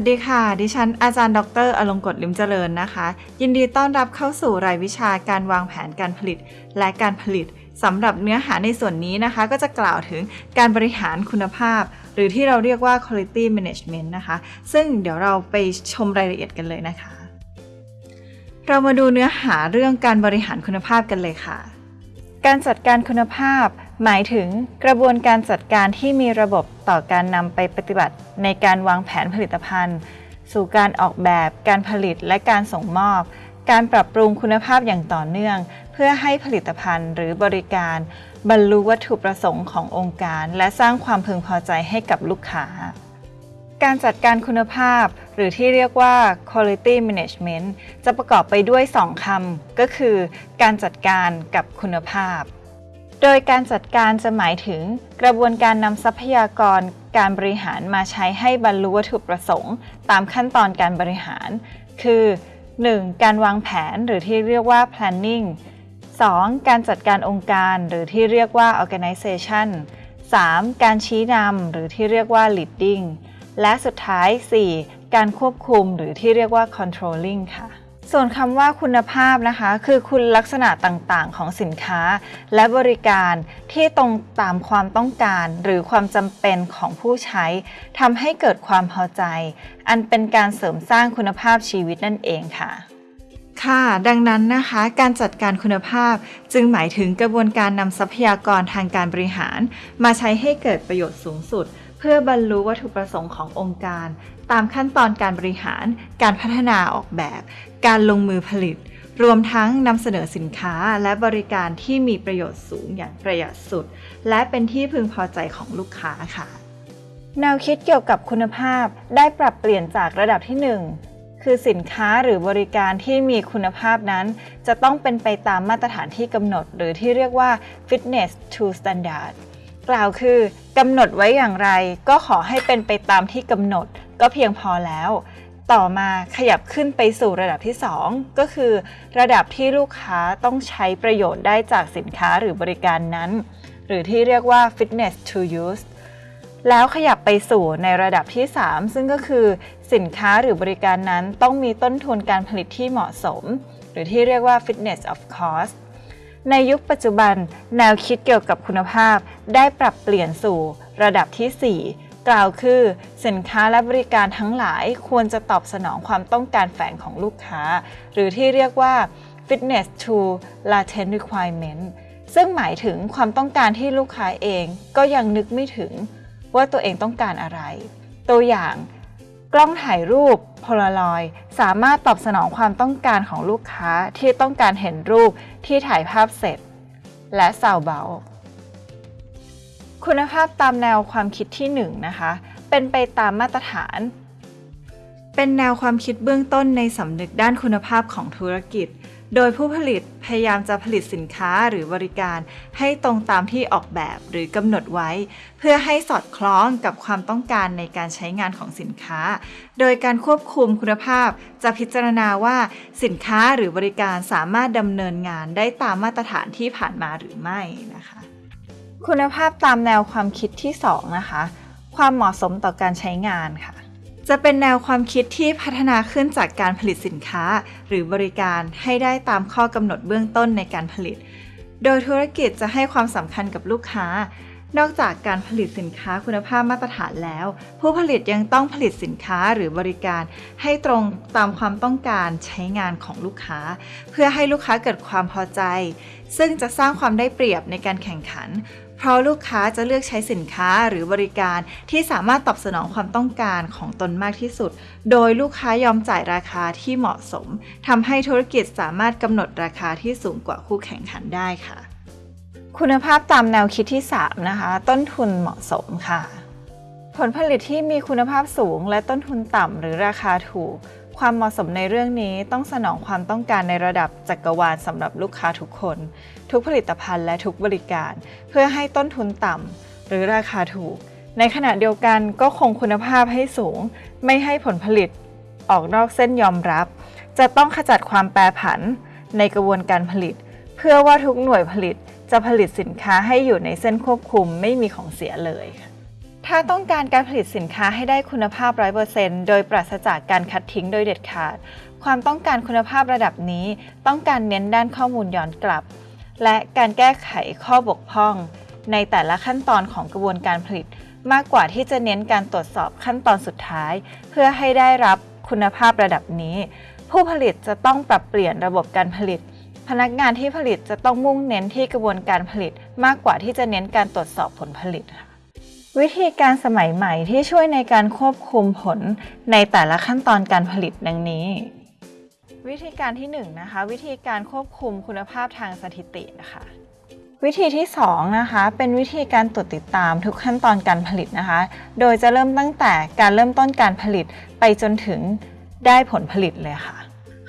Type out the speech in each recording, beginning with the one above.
สดีค่ะ ดิฉันอาจารย์ ดรอลงกฎลิมเจริญนะคะ ยินดีต้อนรับเข้าสู่รายวิชาการวางแผนการผลิต และการผลิตสำหรับเนื้อหาในส่วนนี้นะคะ ก็จะกล่าวถึงการบริหารคุณภาพ หรือที่เราเรียกว่า quality management นะคะ ซึ่งเดี๋ยวเราไปชมรายละเอียดกันเลยนะคะ เรามาดูเนื้อหาเรื่องการบริหารคุณภาพกันเลยค่ะ การจัดการคุณภาพ หมายถึงกระบวนการจัดการที่มีระบบต่อการนำไปปฏิบัติ ในการวางแผนผลิตภัณฑ์ สู่การออกแบบ การผลิตและการส่งมอบ การปรับปรุงคุณภาพอย่างต่อเนื่อง เพื่อให้ผลิตภัณฑ์หรือบริการ บรรลุวัตถุประสงค์ขององค์การ และสร้างความพึงพอใจให้กับลูกค้า การจัดการคุณภาพ หรือที่เรียกว่า quality management จะประกอบไปด้วย 2คำก็คือ การจัดการกับคุณภาพ โดยการจัดการจะหมายถึงกระบวนการนำทรัพยากรการบริหารมาใช้ให้บรรลุวัตถุประสงค์ ตามขั้นตอนการบริหาร คือ 1. การวางแผนหรือที่เรียกว่า planning 2. การจัดการองค์การหรือที่เรียกว่า organization 3. การชี้นำหรือที่เรียกว่า leading และสุดท้าย 4. การควบคุมหรือที่เรียกว่า controlling ค่ะ ส่วนคำว่าคุณภาพนะคะ คือคุณลักษณะต่างๆ ของสินค้า และบริการที่ตรงตามความต้องการ หรือความจำเป็นของผู้ใช้ทำให้เกิดความพอใจ อันเป็นการเสริมสร้างคุณภาพชีวิตนั่นเองค่ะ ค่ะ ดังนั้นนะคะ การจัดการคุณภาพจึงหมายถึงกระบวนการนำทรัพยากรทางการบริหาร มาใช้ให้เกิดประโยชน์สูงสุด เพื่อบรรลุวัตถุประสงค์ขององค์การ ตามขั้นตอนการบริหาร การพัฒนาออกแบบ การลงมือผลิต รวมทั้งนำเสนอสินค้าและบริการที่มีประโยชน์สูงอย่างประหยัดสุด และเป็นที่พึงพอใจของลูกค้าค่ะ แนวคิดเกี่ยวกับคุณภาพได้ปรับเปลี่ยนจากระดับที่ 1คือสินค้าหรือบริการที่มีคุณภาพนั้น จะต้องเป็นไปตามมาตรฐานที่กำหนด หรือที่เรียกว่า fitness to standard กล่าวคือกำหนดไว้อย่างไร ก็ขอให้เป็นไปตามที่กำหนด ก็เพียงพอแล้ว ต่อมาขยับขึ้นไปสู่ระดับที่ 2 ก็คือ ระดับที่ลูกค้าต้องใช้ประโยชน์ได้จากสินค้าหรือบริการนั้น หรือที่เรียกว่า fitness to use แล้วขยับไปสู่ในระดับที่ 3 ซึ่งก็คือ สินค้าหรือบริการนั้นต้องมีต้นทุนการผลิตที่เหมาะสม หรือที่เรียกว่า fitness of cost ในยุคปัจจุบัน แนวคิดเกี่ยวกับคุณภาพได้ปรับเปลี่ยนสู่ระดับที่ 4 กล่าวคือ สินค้าและบริการทั้งหลายควรจะตอบสนองความต้องการแฝงของลูกค้า หรือที่เรียกว่า fitness to latent requirement ซึ่งหมายถึงความต้องการที่ลูกค้าเองก็ยังนึกไม่ถึงว่าตัวเองต้องการอะไร ตัวอย่าง กล้องถ่ายรูปโพลารอยสามารถตอบสนองความต้องการของลูกค้าที่ต้องการเห็นรูปที่ถ่ายภาพเสร็จ และซาวเบา คุณภาพตามแนวความคิดที่1นนะคะเป็นไปตามมาตรฐาน เป็นแนวความคิดเบื้องต้นในสำนึกด้านคุณภาพของธุรกิจ โดยผู้ผลิตพยายามจะผลิตสินค้าหรือบริการให้ตรงตามที่ออกแบบหรือกำหนดไว้ เพื่อให้สอดคล้องกับความต้องการในการใช้งานของสินค้า โดยการควบคุมคุณภาพ จะพิจารณาว่าสินค้าหรือบริการสามารถดำเนินงานได้ตามมาตรฐานที่ผ่านมาหรือไม่นะคะ คุณภาพตามแนวความคิดที่ 2 นะคะ ความเหมาะสมต่อการใช้งานค่ะ จะเป็นแนวความคิดที่พัฒนาขึ้นจากการผลิตสินค้า หรือบริการให้ได้ตามข้อกำหนดเบื้องต้นในการผลิต โดยธุรกิจจะให้ความสำคัญกับลูกค้า นอกจากการผลิตสินค้าคุณภาพมาตรฐานแล้ว ผู้ผลิตยังต้องผลิตสินค้าหรือบริการ ให้ตรงตามความต้องการใช้งานของลูกค้า เพื่อให้ลูกค้าเกิดความพอใจ ซึ่งจะสร้างความได้เปรียบในการแข่งขัน เพราะลูกค้าจะเลือกใช้สินค้าหรือบริการที่สามารถตอบสนองความต้องการของตนมากที่สุด โดยลูกค้ายอมจ่ายราคาที่เหมาะสมทำให้ธุรกิจสามารถกำหนดราคาที่สูงกว่าคู่แข่งขันได้ค่ะ คุณภาพตามแนวคิดที่ 3 นะคะ ต้นทุนเหมาะสมค่ะ ผลผลิตที่มีคุณภาพสูงและต้นทุนต่ำหรือราคาถูก ความเหมาะสมในเรื่องนี้ต้องสนองความต้องการในระดับจักรวาลสำหรับลูกค้าทุกคน ทุกผลิตภัณฑ์และทุกบริการ เพื่อให้ต้นทุนต่ำหรือราคาถูก ในขณะเดียวกันก็คงคุณภาพให้สูง ไม่ให้ผลผลิตออกนอกเส้นยอมรับ จะต้องขจัดความแปรผันในกระบวนการผลิต เพื่อว่าทุกหน่วยผลิตจะผลิตสินค้าให้อยู่ในเส้นควบคุมไม่มีของเสียเลยค่ะ ถ้าต้องการการผลิตสินค้าให้ได้คุณภาพ 100%โดยปราศจากการคัดทิ้งโดยเด็ดขาด ความต้องการคุณภาพระดับนี้ ต้องการเน้นด้านข้อมูลย้อนกลับ และการแก้ไขข้อบกพร่อง ในแต่ละขั้นตอนของกระบวนการผลิต มากกว่าที่จะเน้นการตรวจสอบขั้นตอนสุดท้าย เพื่อให้ได้รับคุณภาพระดับนี้ ผู้ผลิตจะต้องปรับเปลี่ยนระบบการผลิต พนักงานที่ผลิตจะต้องมุ่งเน้นที่กระบวนการผลิต มากกว่าที่จะเน้นการตรวจสอบผลผลิตค่ะ วิธีการสมัยใหม่ที่ช่วยในการควบคุมผลในแต่ละขั้นตอนการผลิตดังนี้ วิธีการที่1นงนะคะ วิธีการควบคุมคุณภาพทางสถิตินะคะ วิธีที่2นะคะเป็นวิธีการตรวจติดตามทุกขั้นตอนการผลิตนะคะ โดยจะเริ่มตั้งแต่การเริ่มต้นการผลิตไปจนถึงได้ผลผลิตเลยค่ะ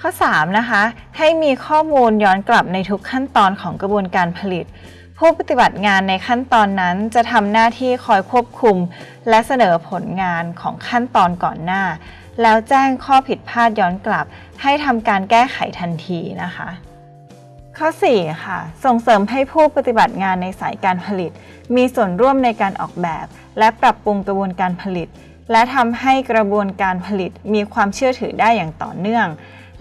ข้อ3นะคะให้มีข้อมูลย้อนกลับในทุกขั้นตอนของกระบวนการผลิต ผู้ปฏิบัติงานในขั้นตอนนั้นจะทำหน้าที่คอยควบคุม และเสนอผลงานของขั้นตอนก่อนหน้า แล้วแจ้งข้อผิดพลาดย้อนกลับ ให้ทำการแก้ไขทันทีนะคะ ข้อ 4 ค่ะ ส่งเสริมให้ผู้ปฏิบัติงานในสายการผลิต มีส่วนร่วมในการออกแบบ และปรับปรุงกระบวนการผลิต และทำให้กระบวนการผลิตมีความเชื่อถือได้อย่างต่อเนื่อง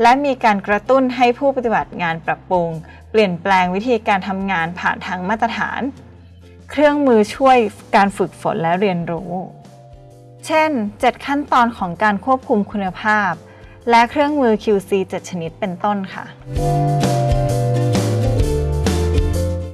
และมีการกระตุ้นให้ผู้ปฏิบัติงานปรับปรุง เปลี่ยนแปลงวิธีการทำงานผ่านทางมาตรฐาน เครื่องมือช่วยการฝึกฝนและเรียนรู้ เช่น 7 ขั้นตอนของการควบคุมคุณภาพ และเครื่องมือ QC 7 ชนิดเป็นต้นค่ะ